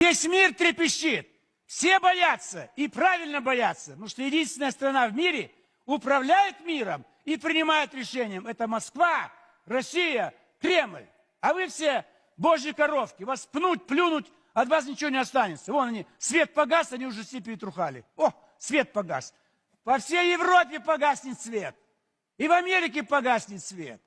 Весь мир трепещет. Все боятся и правильно боятся, потому что единственная страна в мире управляет миром и принимает решением. Это Москва, Россия, Кремль. А вы все божьи коровки. Вас пнуть, плюнуть, от вас ничего не останется. Вон они, свет погас, они уже все перетрухали. О, свет погас. По всей Европе погаснет свет. И в Америке погаснет свет.